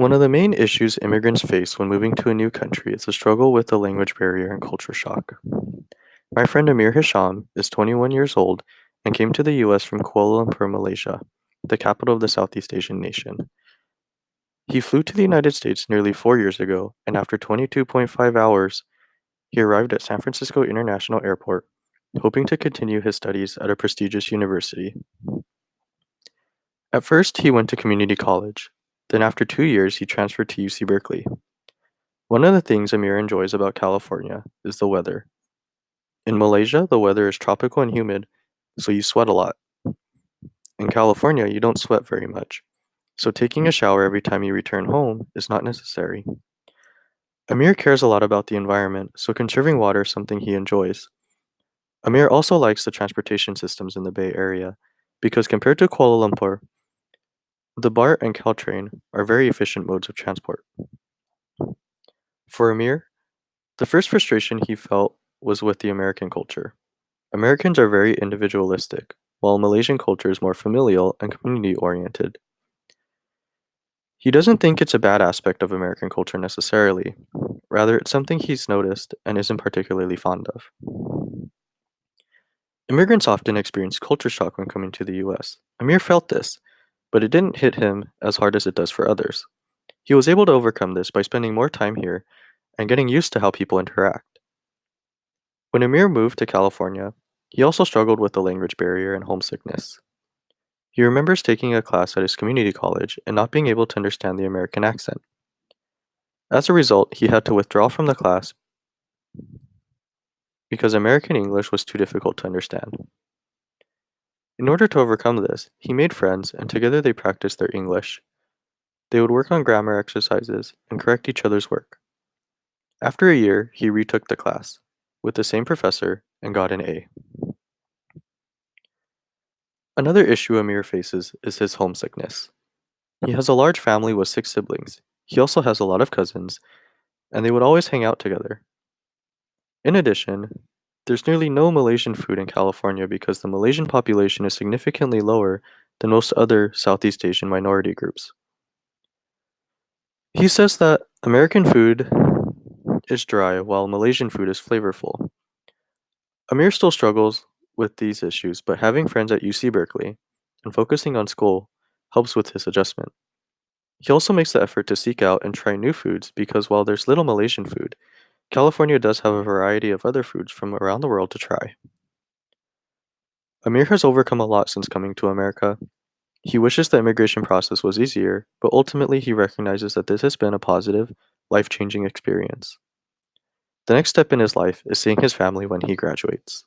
One of the main issues immigrants face when moving to a new country is the struggle with the language barrier and culture shock. My friend Amir Hisham is 21 years old and came to the US from Kuala Lumpur, Malaysia, the capital of the Southeast Asian nation. He flew to the United States nearly four years ago, and after 22.5 hours, he arrived at San Francisco International Airport, hoping to continue his studies at a prestigious university. At first, he went to community college. Then after two years, he transferred to UC Berkeley. One of the things Amir enjoys about California is the weather. In Malaysia, the weather is tropical and humid, so you sweat a lot. In California, you don't sweat very much, so taking a shower every time you return home is not necessary. Amir cares a lot about the environment, so conserving water is something he enjoys. Amir also likes the transportation systems in the Bay Area, because compared to Kuala Lumpur, the BART and Caltrain are very efficient modes of transport. For Amir, the first frustration he felt was with the American culture. Americans are very individualistic, while Malaysian culture is more familial and community-oriented. He doesn't think it's a bad aspect of American culture necessarily, rather it's something he's noticed and isn't particularly fond of. Immigrants often experience culture shock when coming to the US. Amir felt this, but it didn't hit him as hard as it does for others. He was able to overcome this by spending more time here and getting used to how people interact. When Amir moved to California, he also struggled with the language barrier and homesickness. He remembers taking a class at his community college and not being able to understand the American accent. As a result, he had to withdraw from the class because American English was too difficult to understand. In order to overcome this, he made friends and together they practiced their English. They would work on grammar exercises and correct each other's work. After a year, he retook the class, with the same professor, and got an A. Another issue Amir faces is his homesickness. He has a large family with six siblings. He also has a lot of cousins, and they would always hang out together. In addition, there's nearly no Malaysian food in California because the Malaysian population is significantly lower than most other Southeast Asian minority groups. He says that American food is dry while Malaysian food is flavorful. Amir still struggles with these issues, but having friends at UC Berkeley and focusing on school helps with his adjustment. He also makes the effort to seek out and try new foods because while there's little Malaysian food, California does have a variety of other foods from around the world to try. Amir has overcome a lot since coming to America. He wishes the immigration process was easier, but ultimately he recognizes that this has been a positive, life-changing experience. The next step in his life is seeing his family when he graduates.